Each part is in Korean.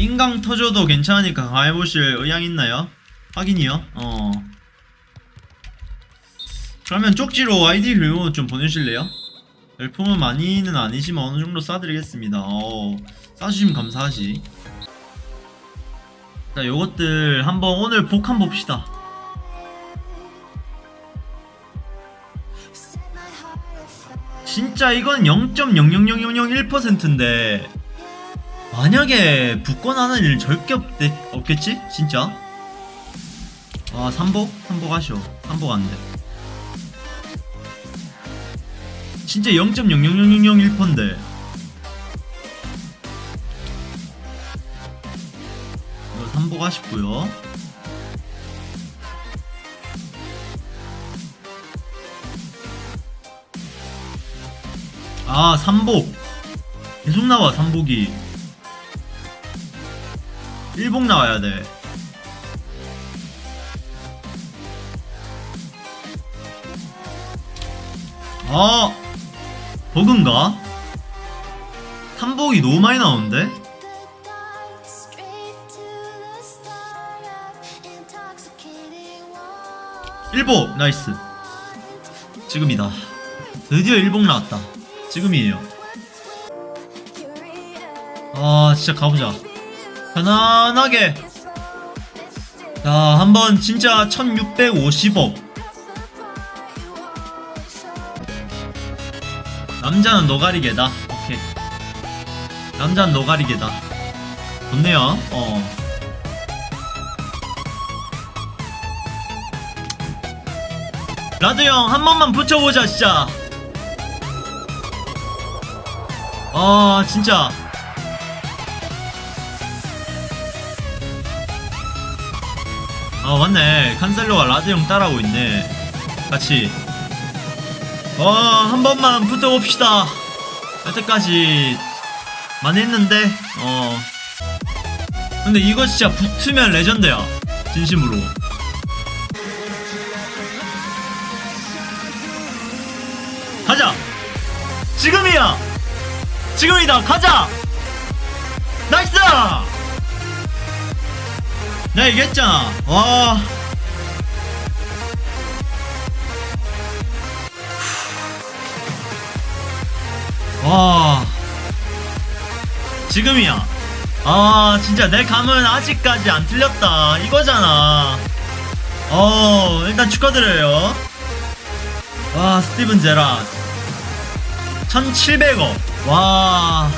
인강 터져도 괜찮으니까 강화해보실 의향 있나요? 확인이요? 어 그러면 쪽지로 아이디 그리고 좀 보내주실래요? 열품은 많이는 아니지만 어느 정도 쏴드리겠습니다 어 쏴주시면 감사하지 자 요것들 한번 오늘 복한 봅시다 진짜 이건 0.00001%인데 만약에 붙고 나는 일 절대 없대, 없겠지? 진짜? 아 삼복? 삼복 하쇼 삼복 안돼 진짜 0.00001%인데 이거 삼복 하시고요 아 삼복 계속 나와 삼복이 일복 나와야 돼. 아 버그인가? 삼복이 너무 많이 나오는데? 일복 nice. 지금이다. 드디어 일복 나왔다. 지금이에요. 아 진짜 가보자 편안하게. 자 한번 진짜 1650억. 남자는 no 가리개다. 오케이. 남자는 no 가리개다. 좋네요. 어. 라드 형 한 번만 붙여보자 진짜. 아 진짜 아 맞네. 칸셀로가 라드 형 따라오고 있네. 같이. 어 한 번만 붙어봅시다. 여태까지 많이 했는데 어. 근데 이거 진짜 붙으면 레전드야. 진심으로. 가자! 지금이야! 지금이다! 가자! 나이스 내가 얘기했잖아 와. 와. 지금이야. 아 진짜 내 감은 아직까지 안 틀렸다. 이거잖아. 어 일단 축하드려요. 와 스티븐 제라 1700억. 와.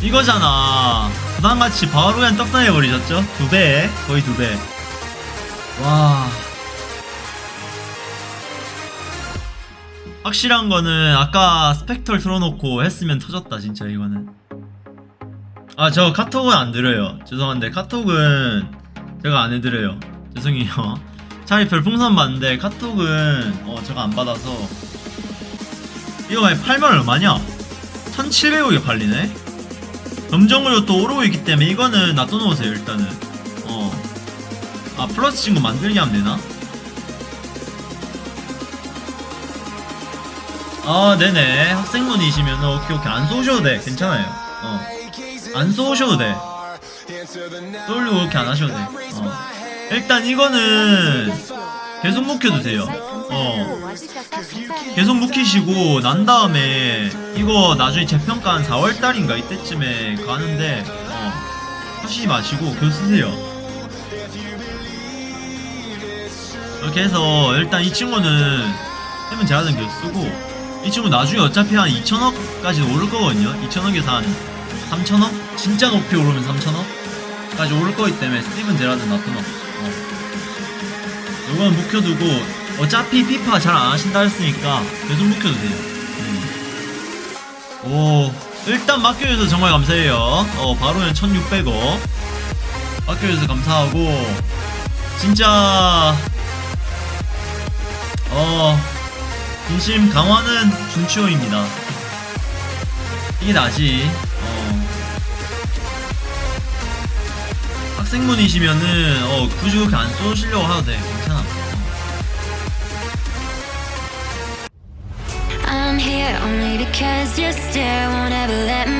이거잖아 부담같이 바로 그냥 떡상해버리셨죠? 두배 거의 두배 와. 확실한 거는 아까 스펙털 틀어놓고 했으면 터졌다 진짜 이거는. 아 저 카톡은 안 드려요. 죄송한데 카톡은 제가 안 해드려요. 죄송해요. 차라리 별풍선 받는데 카톡은 어 제가 안 받아서. 이거 만약 팔면 얼마냐? 1700억에 팔리네 점정으로 또 오르고 있기 때문에 이거는 놔둬놓으세요 일단은. 어 아 플러스 친구 만들게 하면 되나? 아 네네. 학생분이시면 오케이 오케이. 안 쏘셔도 돼. 괜찮아요. 어안 쏘셔도 돼. 쏠리고 그렇게 안 하셔도 돼. 어. 일단 이거는 계속 묵혀두세요 어 계속 묵히시고 난 다음에 이거 나중에 재평가 한 4월달인가 이때쯤에 가는데 어 하시지 마시고 그거 쓰세요 이렇게 해서 일단 이 친구는 해면 제하는 교 쓰고 이 친구 나중에 어차피 한 2천억까지 오를 거거든요 2천억에서 한 3천억? 진짜 높이 오르면 3천억? 까지 오를 거기 때문에 스티븐 제라드 놔둬놓고 어. 이거는 묵혀두고 어차피 피파 잘 안 하신다 했으니까 계속 묵혀두세요. 음. 오 일단 맡겨주셔서 정말 감사해요. 어 바로는 1600억. 맡겨주셔서 감사하고 진짜 어 진심 강화는 준치호입니다. 이게 나지. 어. 학생분이시면은 어 굳이 그렇게 안 쏘시려고 하도 돼 only because you stare won't ever let